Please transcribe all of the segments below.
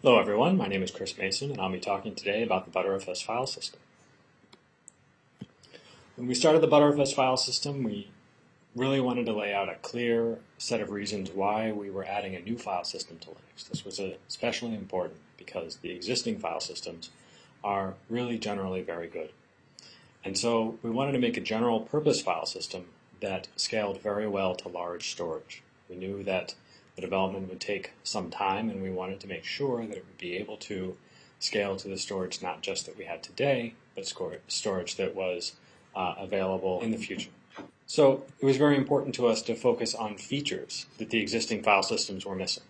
Hello everyone, my name is Chris Mason and I'll be talking today about the Btrfs file system. When we started the Btrfs file system, we really wanted to lay out a clear set of reasons why we were adding a new file system to Linux. This was especially important because the existing file systems are really generally very good. And so we wanted to make a general purpose file system that scaled very well to large storage. We knew that the development would take some time and we wanted to make sure that it would be able to scale to the storage not just that we had today, but storage that was uh, available in the future. So it was very important to us to focus on features that the existing file systems were missing.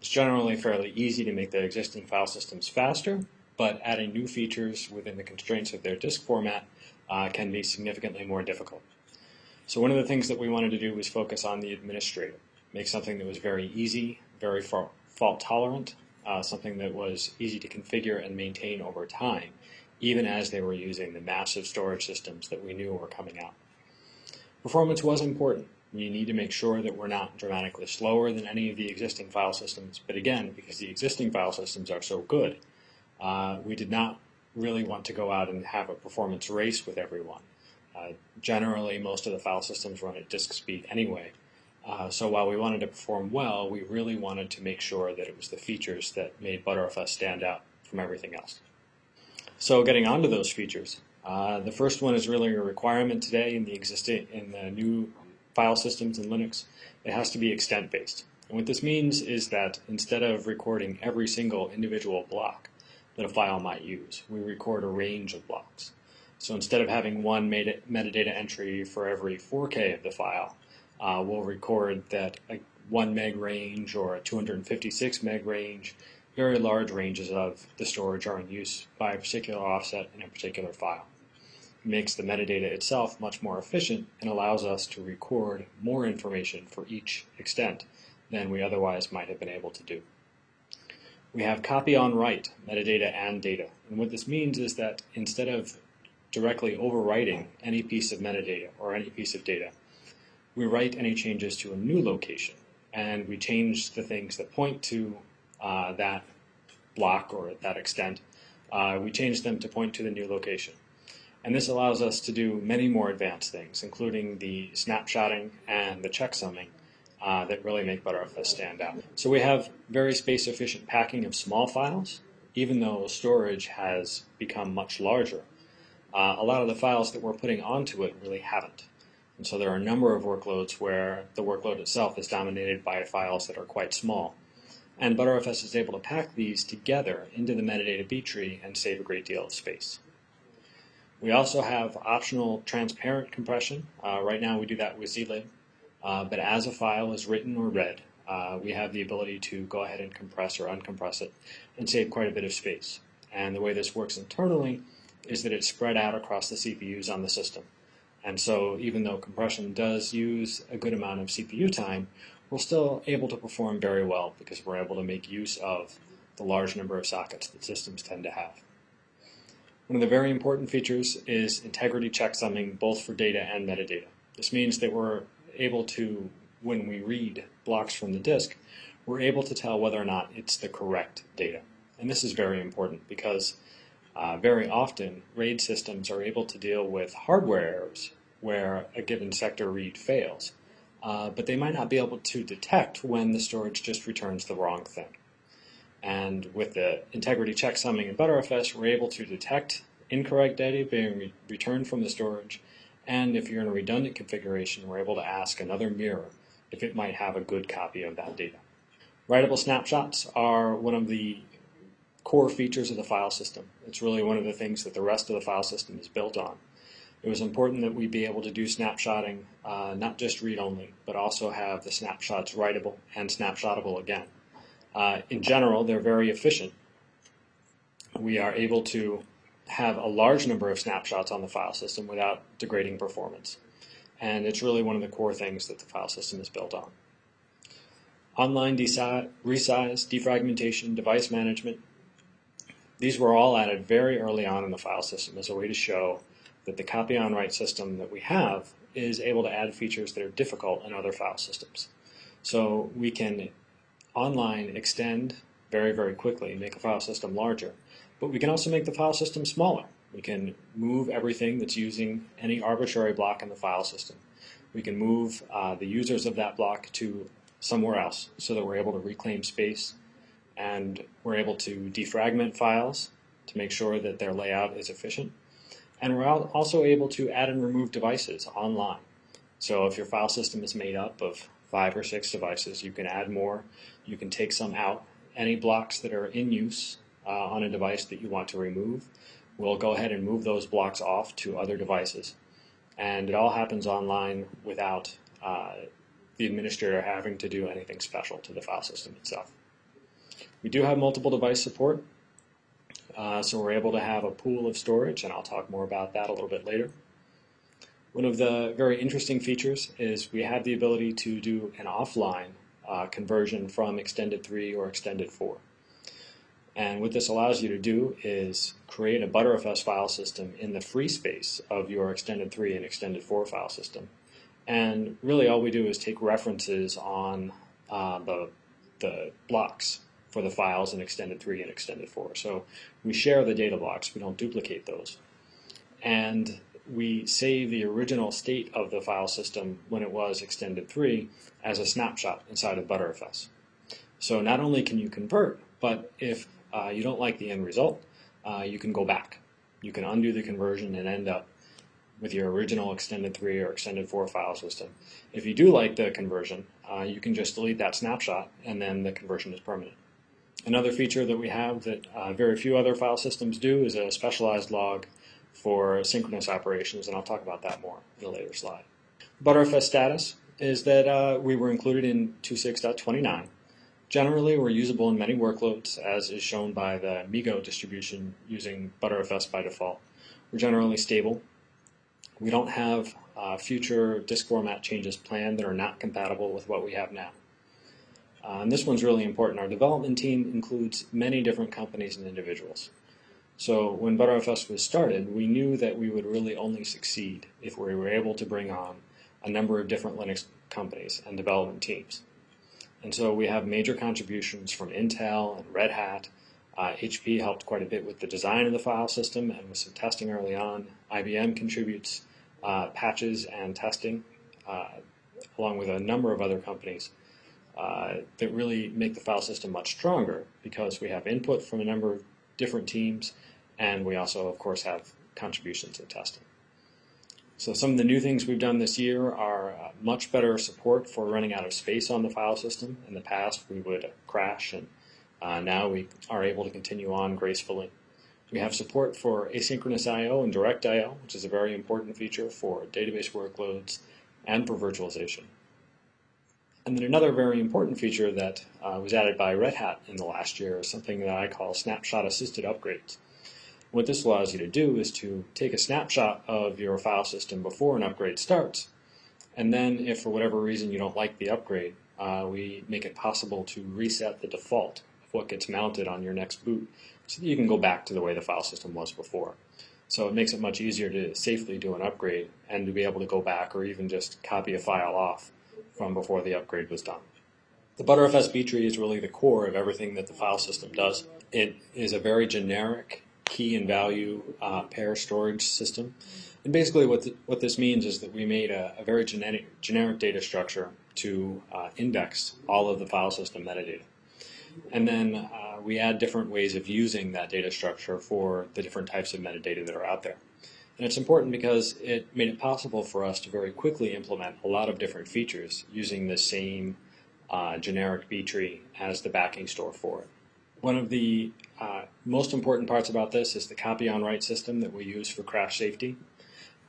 It's generally fairly easy to make the existing file systems faster, but adding new features within the constraints of their disk format uh, can be significantly more difficult. So one of the things that we wanted to do was focus on the administrator make something that was very easy, very fault tolerant, uh, something that was easy to configure and maintain over time, even as they were using the massive storage systems that we knew were coming out. Performance was important. You need to make sure that we're not dramatically slower than any of the existing file systems, but again, because the existing file systems are so good, uh, we did not really want to go out and have a performance race with everyone. Uh, generally, most of the file systems run at disk speed anyway, uh, so while we wanted to perform well, we really wanted to make sure that it was the features that made Btrfs stand out from everything else. So getting onto those features, uh, the first one is really a requirement today in the existing in the new file systems in Linux. It has to be extent based. And what this means is that instead of recording every single individual block that a file might use, we record a range of blocks. So instead of having one metadata entry for every 4K of the file, uh, we'll record that a 1 meg range or a 256 meg range, very large ranges of the storage are in use by a particular offset in a particular file. It makes the metadata itself much more efficient and allows us to record more information for each extent than we otherwise might have been able to do. We have copy on write, metadata and data. And what this means is that instead of directly overwriting any piece of metadata or any piece of data, we write any changes to a new location and we change the things that point to uh, that block or that extent. Uh, we change them to point to the new location. And this allows us to do many more advanced things, including the snapshotting and the checksumming uh, that really make Btrfs stand out. So we have very space efficient packing of small files, even though storage has become much larger. Uh, a lot of the files that we're putting onto it really haven't. And so there are a number of workloads where the workload itself is dominated by files that are quite small. And Btrfs is able to pack these together into the metadata B tree and save a great deal of space. We also have optional transparent compression. Uh, right now we do that with zlib. Uh, but as a file is written or read, uh, we have the ability to go ahead and compress or uncompress it and save quite a bit of space. And the way this works internally is that it's spread out across the CPUs on the system. And so even though compression does use a good amount of CPU time, we're still able to perform very well because we're able to make use of the large number of sockets that systems tend to have. One of the very important features is integrity checksumming both for data and metadata. This means that we're able to, when we read blocks from the disk, we're able to tell whether or not it's the correct data. And this is very important because uh, very often RAID systems are able to deal with hardware errors where a given sector read fails. Uh, but they might not be able to detect when the storage just returns the wrong thing. And with the integrity checksumming in Btrfs, we're able to detect incorrect data being re returned from the storage. And if you're in a redundant configuration, we're able to ask another mirror if it might have a good copy of that data. Writable snapshots are one of the core features of the file system. It's really one of the things that the rest of the file system is built on it was important that we be able to do snapshotting, uh, not just read-only, but also have the snapshots writable and snapshotable again. Uh, in general, they're very efficient. We are able to have a large number of snapshots on the file system without degrading performance. And it's really one of the core things that the file system is built on. Online resize, defragmentation, device management, these were all added very early on in the file system as a way to show that the copy on write system that we have is able to add features that are difficult in other file systems. So we can online extend very, very quickly, make a file system larger. But we can also make the file system smaller. We can move everything that's using any arbitrary block in the file system. We can move uh, the users of that block to somewhere else so that we're able to reclaim space and we're able to defragment files to make sure that their layout is efficient. And we're also able to add and remove devices online. So if your file system is made up of five or six devices, you can add more. You can take some out. Any blocks that are in use uh, on a device that you want to remove, we'll go ahead and move those blocks off to other devices. And it all happens online without uh, the administrator having to do anything special to the file system itself. We do have multiple device support, uh, so we're able to have a pool of storage, and I'll talk more about that a little bit later. One of the very interesting features is we have the ability to do an offline uh, conversion from Extended 3 or Extended 4. And what this allows you to do is create a Btrfs file system in the free space of your Extended 3 and Extended 4 file system. And really all we do is take references on uh, the, the blocks for the files in Extended 3 and Extended 4. So we share the data blocks, we don't duplicate those. And we save the original state of the file system when it was Extended 3 as a snapshot inside of ButterFS. So not only can you convert, but if uh, you don't like the end result, uh, you can go back. You can undo the conversion and end up with your original Extended 3 or Extended 4 file system. If you do like the conversion, uh, you can just delete that snapshot and then the conversion is permanent. Another feature that we have that uh, very few other file systems do is a specialized log for synchronous operations, and I'll talk about that more in a later slide. Btrfs status is that uh, we were included in 2.6.29. Generally, we're usable in many workloads, as is shown by the MeeGo distribution using ButterFS by default. We're generally stable. We don't have uh, future disk format changes planned that are not compatible with what we have now. Uh, and this one's really important. Our development team includes many different companies and individuals. So when Btrfs was started, we knew that we would really only succeed if we were able to bring on a number of different Linux companies and development teams. And so we have major contributions from Intel and Red Hat. Uh, HP helped quite a bit with the design of the file system and with some testing early on. IBM contributes uh, patches and testing, uh, along with a number of other companies uh, that really make the file system much stronger because we have input from a number of different teams and we also, of course, have contributions in testing. So some of the new things we've done this year are uh, much better support for running out of space on the file system. In the past, we would crash, and uh, now we are able to continue on gracefully. We have support for asynchronous I.O. and direct I.O., which is a very important feature for database workloads and for virtualization. And then another very important feature that uh, was added by Red Hat in the last year is something that I call snapshot assisted upgrades. What this allows you to do is to take a snapshot of your file system before an upgrade starts. And then if for whatever reason you don't like the upgrade, uh, we make it possible to reset the default of what gets mounted on your next boot so that you can go back to the way the file system was before. So it makes it much easier to safely do an upgrade and to be able to go back or even just copy a file off from before the upgrade was done. The Btrfs B tree is really the core of everything that the file system does. It is a very generic key and value uh, pair storage system. And basically what, the, what this means is that we made a, a very generic, generic data structure to uh, index all of the file system metadata. And then uh, we add different ways of using that data structure for the different types of metadata that are out there. And it's important because it made it possible for us to very quickly implement a lot of different features using the same uh, generic B tree as the backing store for it. One of the uh, most important parts about this is the copy on write system that we use for crash safety.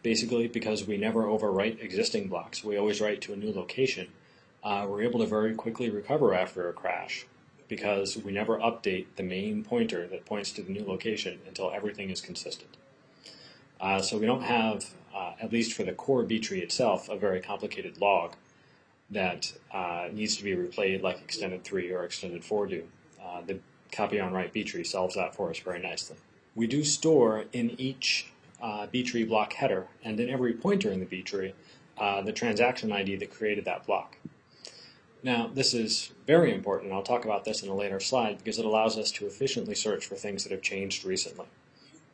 Basically, because we never overwrite existing blocks, we always write to a new location, uh, we're able to very quickly recover after a crash because we never update the main pointer that points to the new location until everything is consistent. Uh, so we don't have, uh, at least for the core B tree itself, a very complicated log that uh, needs to be replayed like extended 3 or extended 4 do. Uh, the copy on write B tree solves that for us very nicely. We do store in each uh, B tree block header and in every pointer in the B tree uh, the transaction ID that created that block. Now, this is very important. I'll talk about this in a later slide because it allows us to efficiently search for things that have changed recently.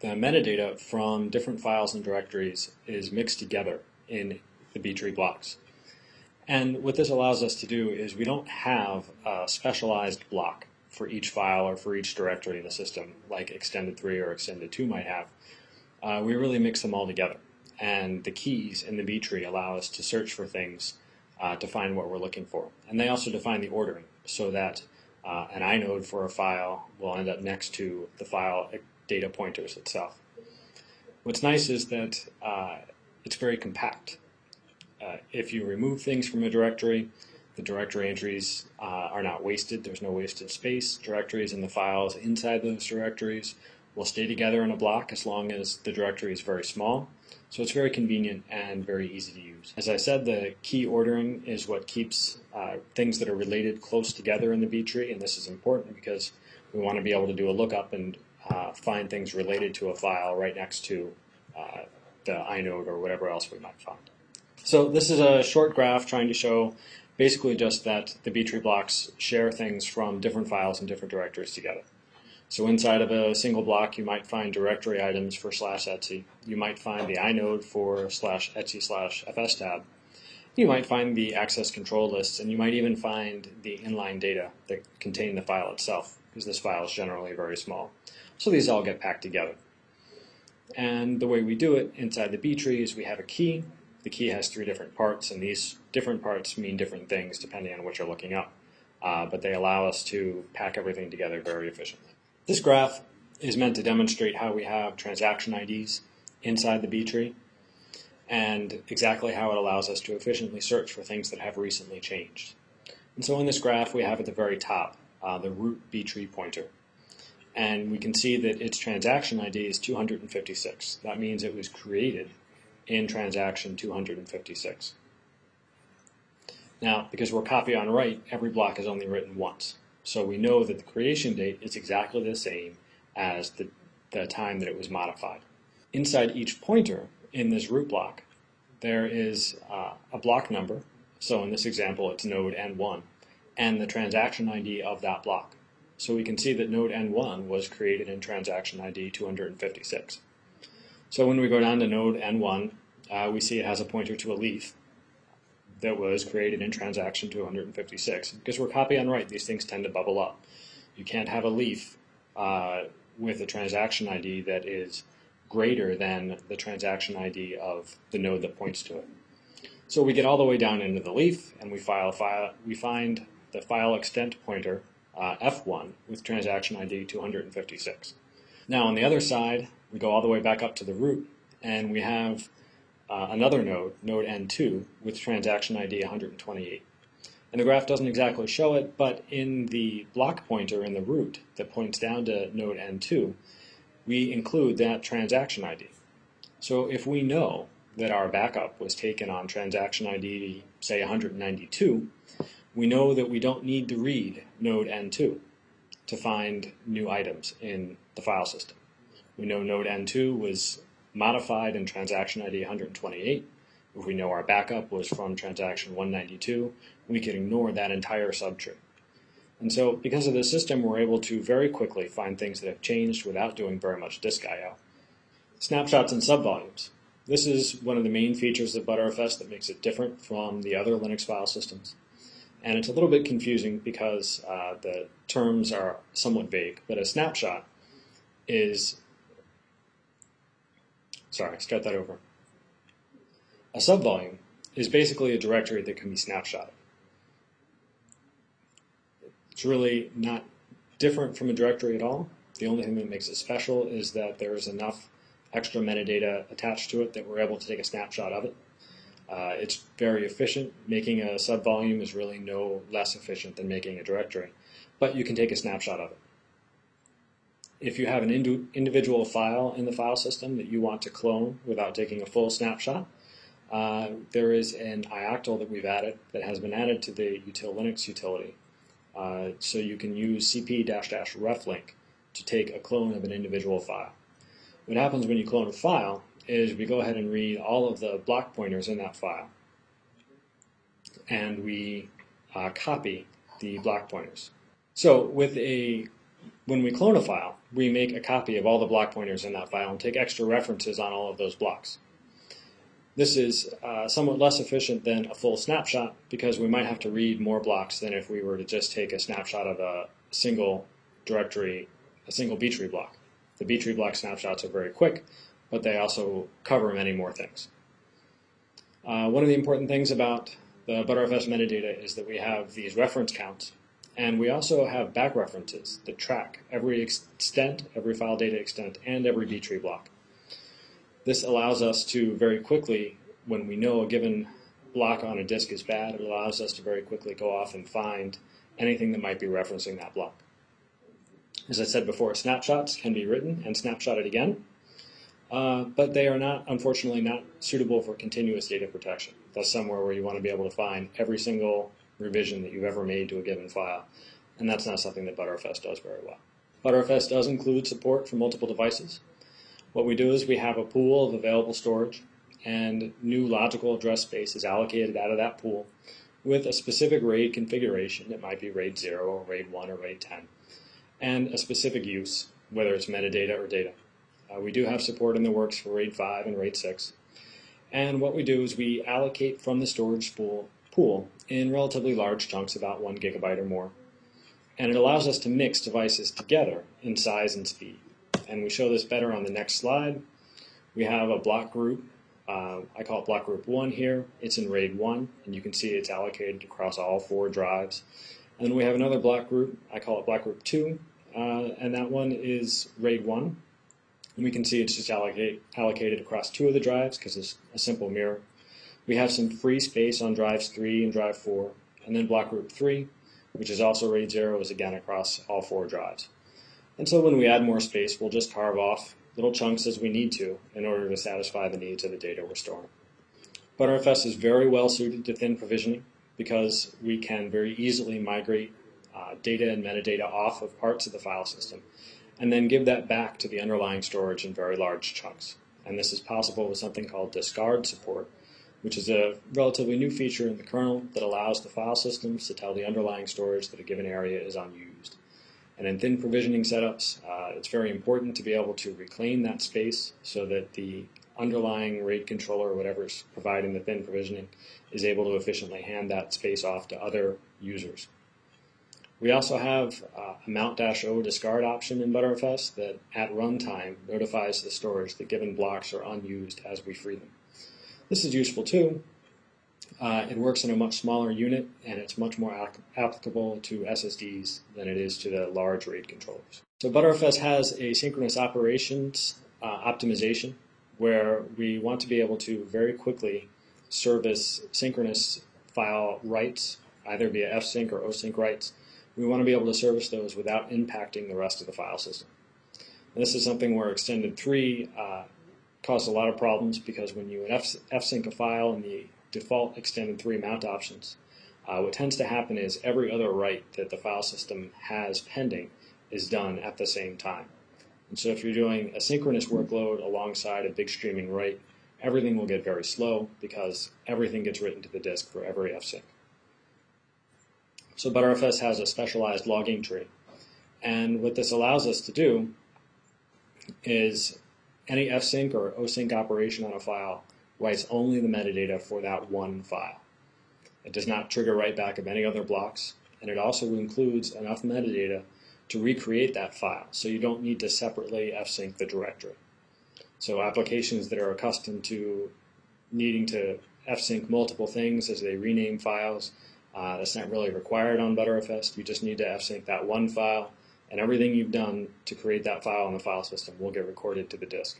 The metadata from different files and directories is mixed together in the B-tree blocks. And what this allows us to do is we don't have a specialized block for each file or for each directory in the system, like Extended 3 or Extended 2 might have. Uh, we really mix them all together. And the keys in the B tree allow us to search for things uh, to find what we're looking for. And they also define the ordering so that uh, an inode for a file will end up next to the file data pointers itself. What's nice is that uh, it's very compact. Uh, if you remove things from a directory, the directory entries uh, are not wasted. There's no wasted space. Directories and the files inside those directories will stay together in a block as long as the directory is very small. So it's very convenient and very easy to use. As I said, the key ordering is what keeps uh, things that are related close together in the B tree, and this is important because we want to be able to do a lookup and uh, find things related to a file right next to uh, the inode or whatever else we might find. So this is a short graph trying to show basically just that the B-tree blocks share things from different files and different directories together. So inside of a single block, you might find directory items for slash etc. You might find the inode for slash etc slash fstab. You might find the access control lists, and you might even find the inline data that contain the file itself, because this file is generally very small. So these all get packed together. And the way we do it inside the B tree is we have a key. The key has three different parts, and these different parts mean different things depending on what you're looking up. Uh, but they allow us to pack everything together very efficiently. This graph is meant to demonstrate how we have transaction IDs inside the B tree and exactly how it allows us to efficiently search for things that have recently changed. And so in this graph, we have at the very top uh, the root B tree pointer and we can see that its transaction ID is 256. That means it was created in transaction 256. Now, because we're copy on write, every block is only written once. So we know that the creation date is exactly the same as the, the time that it was modified. Inside each pointer in this root block, there is uh, a block number. So in this example, it's node N1, and the transaction ID of that block. So we can see that node N1 was created in transaction ID 256. So when we go down to node N1, uh, we see it has a pointer to a leaf that was created in transaction 256. Because we're copy on write, these things tend to bubble up. You can't have a leaf uh, with a transaction ID that is greater than the transaction ID of the node that points to it. So we get all the way down into the leaf, and we file file. We find the file extent pointer uh, F1 with transaction ID 256. Now on the other side, we go all the way back up to the root, and we have uh, another node, node N2, with transaction ID 128. And the graph doesn't exactly show it, but in the block pointer in the root that points down to node N2, we include that transaction ID. So if we know that our backup was taken on transaction ID, say 192, we know that we don't need to read node N2 to find new items in the file system. We know node N2 was modified in transaction ID 128. If we know our backup was from transaction 192, we can ignore that entire subtree. And so because of this system, we're able to very quickly find things that have changed without doing very much disk I.O. Snapshots and subvolumes. This is one of the main features of Btrfs that makes it different from the other Linux file systems. And it's a little bit confusing because uh, the terms are somewhat vague, but a snapshot is, sorry, start that over. A subvolume is basically a directory that can be snapshotted. It's really not different from a directory at all. The only thing that makes it special is that there's enough extra metadata attached to it that we're able to take a snapshot of it. Uh, it's very efficient. Making a subvolume is really no less efficient than making a directory, but you can take a snapshot of it. If you have an individual file in the file system that you want to clone without taking a full snapshot, uh, there is an ioctl that we've added that has been added to the util Linux utility. Uh, so you can use cp-reflink to take a clone of an individual file. What happens when you clone a file is we go ahead and read all of the block pointers in that file. And we uh, copy the block pointers. So with a when we clone a file, we make a copy of all the block pointers in that file and take extra references on all of those blocks. This is uh, somewhat less efficient than a full snapshot because we might have to read more blocks than if we were to just take a snapshot of a single directory, a single B tree block. The B tree block snapshots are very quick, but they also cover many more things. Uh, one of the important things about the Btrfs metadata is that we have these reference counts, and we also have back references that track every extent, every file data extent, and every B tree block. This allows us to very quickly, when we know a given block on a disk is bad, it allows us to very quickly go off and find anything that might be referencing that block. As I said before, snapshots can be written and snapshotted again, uh, but they are not, unfortunately, not suitable for continuous data protection. That's somewhere where you want to be able to find every single revision that you've ever made to a given file, and that's not something that Btrfs does very well. Btrfs does include support for multiple devices. What we do is we have a pool of available storage, and new logical address space is allocated out of that pool with a specific RAID configuration. It might be RAID 0 or RAID 1 or RAID 10 and a specific use, whether it's metadata or data. Uh, we do have support in the works for RAID 5 and RAID 6. And what we do is we allocate from the storage pool, pool in relatively large chunks, about one gigabyte or more. And it allows us to mix devices together in size and speed. And we show this better on the next slide. We have a block group. Uh, I call it block group 1 here. It's in RAID 1, and you can see it's allocated across all four drives. And then we have another block group. I call it block group 2 uh, and that one is RAID 1. And we can see it's just allocate, allocated across two of the drives because it's a simple mirror. We have some free space on drives 3 and drive 4, and then block group 3, which is also RAID 0, is again across all four drives. And so when we add more space, we'll just carve off little chunks as we need to in order to satisfy the needs of the data we're storing. Btrfs is very well suited to thin provisioning because we can very easily migrate uh, data and metadata off of parts of the file system, and then give that back to the underlying storage in very large chunks. And this is possible with something called discard support, which is a relatively new feature in the kernel that allows the file systems to tell the underlying storage that a given area is unused. And in thin provisioning setups, uh, it's very important to be able to reclaim that space so that the underlying RAID controller or whatever's providing the thin provisioning is able to efficiently hand that space off to other users. We also have uh, a mount-o discard option in ButterFS that at runtime notifies the storage that given blocks are unused as we free them. This is useful too. Uh, it works in a much smaller unit and it's much more applicable to SSDs than it is to the large RAID controllers. So ButterFS has a synchronous operations uh, optimization where we want to be able to very quickly service synchronous file writes, either via fsync or osync writes, we want to be able to service those without impacting the rest of the file system. And this is something where extended 3 uh, caused a lot of problems because when you fsync a file in the default extended 3 mount options, uh, what tends to happen is every other write that the file system has pending is done at the same time. And so if you're doing a synchronous workload alongside a big streaming write, everything will get very slow because everything gets written to the disk for every fsync. So Btrfs has a specialized logging tree. And what this allows us to do is any fsync or osync operation on a file writes only the metadata for that one file. It does not trigger write back of any other blocks, and it also includes enough metadata to recreate that file, so you don't need to separately fsync the directory. So applications that are accustomed to needing to fsync multiple things as they rename files uh, that's not really required on Btrfs. You just need to fsync that one file, and everything you've done to create that file in the file system will get recorded to the disk.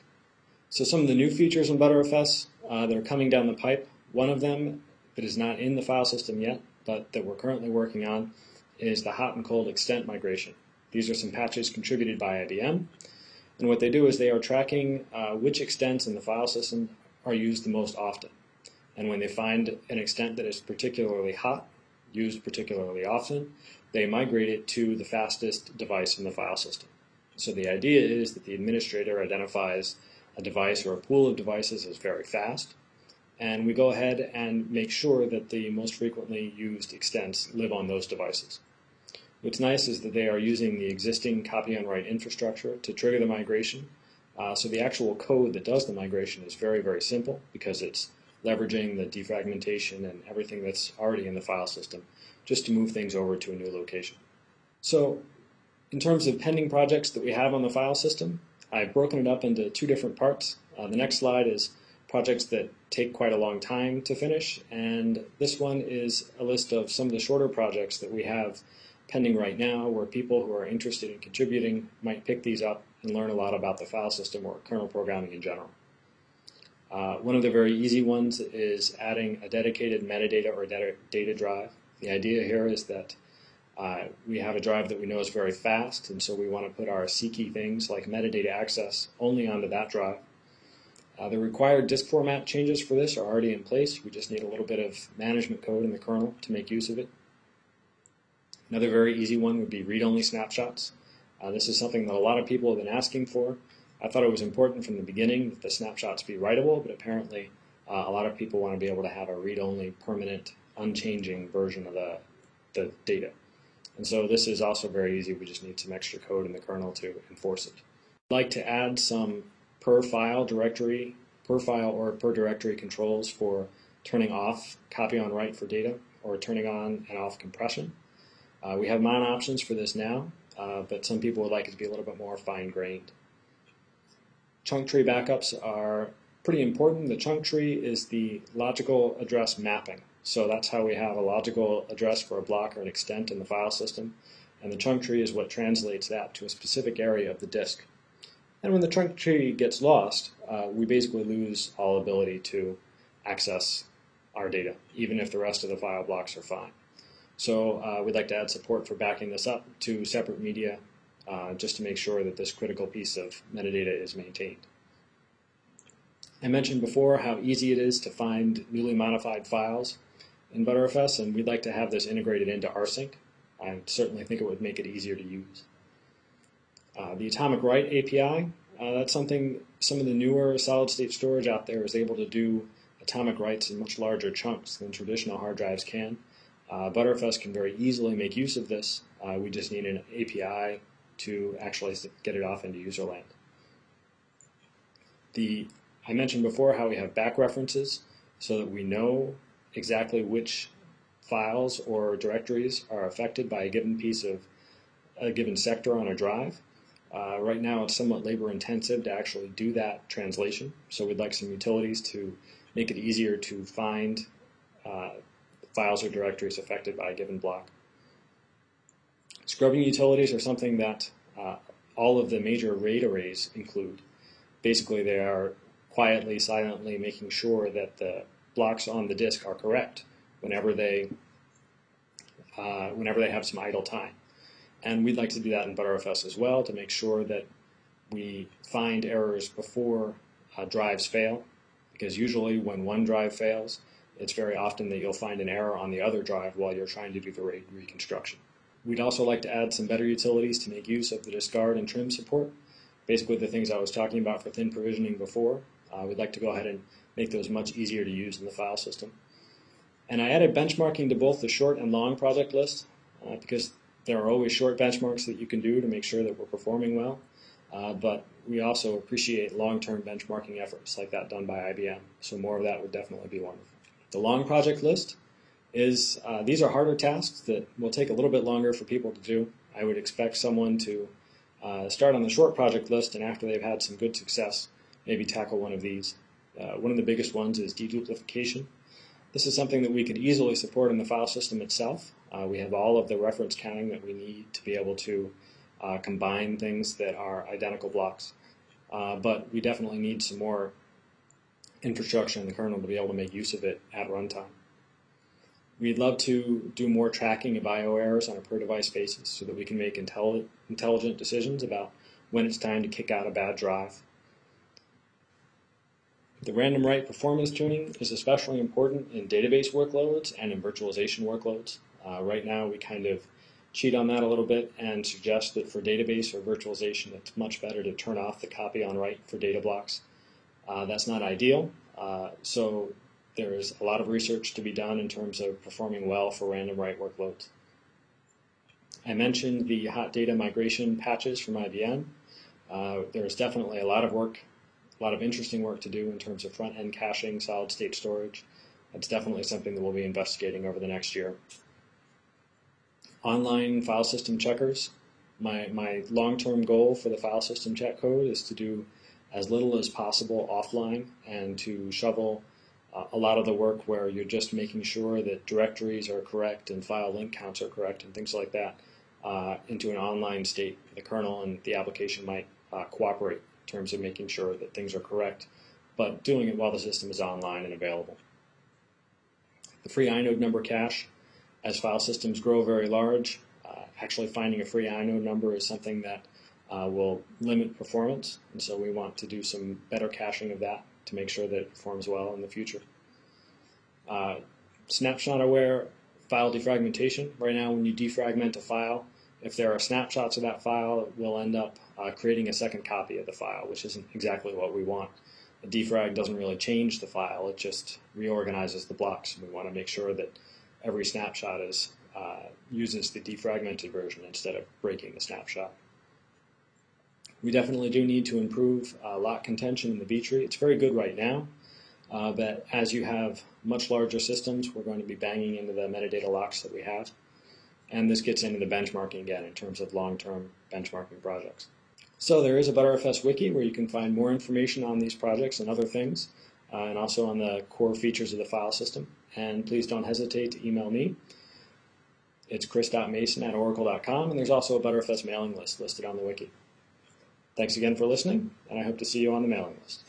So some of the new features in Btrfs uh, that are coming down the pipe, one of them that is not in the file system yet, but that we're currently working on, is the hot and cold extent migration. These are some patches contributed by IBM, and what they do is they are tracking uh, which extents in the file system are used the most often. And when they find an extent that is particularly hot, used particularly often, they migrate it to the fastest device in the file system. So the idea is that the administrator identifies a device or a pool of devices as very fast, and we go ahead and make sure that the most frequently used extents live on those devices. What's nice is that they are using the existing copy on write infrastructure to trigger the migration. Uh, so the actual code that does the migration is very, very simple because it's leveraging the defragmentation and everything that's already in the file system just to move things over to a new location. So in terms of pending projects that we have on the file system, I've broken it up into two different parts. Uh, the next slide is projects that take quite a long time to finish, and this one is a list of some of the shorter projects that we have pending right now where people who are interested in contributing might pick these up and learn a lot about the file system or kernel programming in general. Uh, one of the very easy ones is adding a dedicated metadata or data, data drive. The idea here is that uh, we have a drive that we know is very fast, and so we want to put our seeky things like metadata access only onto that drive. Uh, the required disk format changes for this are already in place. We just need a little bit of management code in the kernel to make use of it. Another very easy one would be read-only snapshots. Uh, this is something that a lot of people have been asking for. I thought it was important from the beginning that the snapshots be writable, but apparently uh, a lot of people want to be able to have a read-only, permanent, unchanging version of the, the data. And so this is also very easy. We just need some extra code in the kernel to enforce it. I'd like to add some per file directory, per file or per directory controls for turning off copy on write for data or turning on and off compression. Uh, we have mount options for this now, uh, but some people would like it to be a little bit more fine-grained. Chunk tree backups are pretty important. The chunk tree is the logical address mapping. So that's how we have a logical address for a block or an extent in the file system. And the chunk tree is what translates that to a specific area of the disk. And when the chunk tree gets lost, uh, we basically lose all ability to access our data, even if the rest of the file blocks are fine. So uh, we'd like to add support for backing this up to separate media uh, just to make sure that this critical piece of metadata is maintained. I mentioned before how easy it is to find newly modified files in ButterFS, and we'd like to have this integrated into rsync. I certainly think it would make it easier to use. Uh, the Atomic Write API, uh, that's something some of the newer solid-state storage out there is able to do atomic writes in much larger chunks than traditional hard drives can. Uh, Btrfs can very easily make use of this. Uh, we just need an API to actually get it off into userland. The, I mentioned before how we have back references so that we know exactly which files or directories are affected by a given piece of a given sector on a drive. Uh, right now it's somewhat labor intensive to actually do that translation, so we'd like some utilities to make it easier to find uh, files or directories affected by a given block. Scrubbing utilities are something that uh, all of the major RAID arrays include. Basically, they are quietly, silently making sure that the blocks on the disk are correct whenever they uh, whenever they have some idle time. And we'd like to do that in Btrfs as well to make sure that we find errors before uh, drives fail, because usually when one drive fails, it's very often that you'll find an error on the other drive while you're trying to do the RAID reconstruction. We'd also like to add some better utilities to make use of the discard and trim support. Basically the things I was talking about for thin provisioning before. Uh, we'd like to go ahead and make those much easier to use in the file system. And I added benchmarking to both the short and long project list uh, because there are always short benchmarks that you can do to make sure that we're performing well. Uh, but we also appreciate long-term benchmarking efforts like that done by IBM. So more of that would definitely be wonderful. The long project list is, uh, these are harder tasks that will take a little bit longer for people to do. I would expect someone to uh, start on the short project list and after they've had some good success, maybe tackle one of these. Uh, one of the biggest ones is deduplication. This is something that we could easily support in the file system itself. Uh, we have all of the reference counting that we need to be able to uh, combine things that are identical blocks. Uh, but we definitely need some more infrastructure in the kernel to be able to make use of it at runtime. We'd love to do more tracking of I.O. errors on a per device basis so that we can make intelli intelligent decisions about when it's time to kick out a bad drive. The random write performance tuning is especially important in database workloads and in virtualization workloads. Uh, right now we kind of cheat on that a little bit and suggest that for database or virtualization it's much better to turn off the copy on write for data blocks uh, that's not ideal. Uh, so there's a lot of research to be done in terms of performing well for random write workloads. I mentioned the hot data migration patches from IBM. Uh, there's definitely a lot of work, a lot of interesting work to do in terms of front end caching, solid state storage. That's definitely something that we'll be investigating over the next year. Online file system checkers. My, my long term goal for the file system check code is to do as little as possible offline and to shovel uh, a lot of the work where you're just making sure that directories are correct and file link counts are correct and things like that uh, into an online state. The kernel and the application might uh, cooperate in terms of making sure that things are correct, but doing it while the system is online and available. The free inode number cache, as file systems grow very large, uh, actually finding a free inode number is something that uh, will limit performance, and so we want to do some better caching of that to make sure that it performs well in the future. Uh, snapshot aware file defragmentation. Right now, when you defragment a file, if there are snapshots of that file, we'll end up uh, creating a second copy of the file, which isn't exactly what we want. A defrag doesn't really change the file, it just reorganizes the blocks. We want to make sure that every snapshot is uh, uses the defragmented version instead of breaking the snapshot. We definitely do need to improve uh, lock contention in the B tree. It's very good right now, uh, but as you have much larger systems, we're going to be banging into the metadata locks that we have. And this gets into the benchmarking again in terms of long-term benchmarking projects. So there is a Btrfs wiki where you can find more information on these projects and other things, uh, and also on the core features of the file system. And please don't hesitate to email me. It's chris.mason at oracle.com, and there's also a Btrfs mailing list listed on the wiki. Thanks again for listening, and I hope to see you on the mailing list.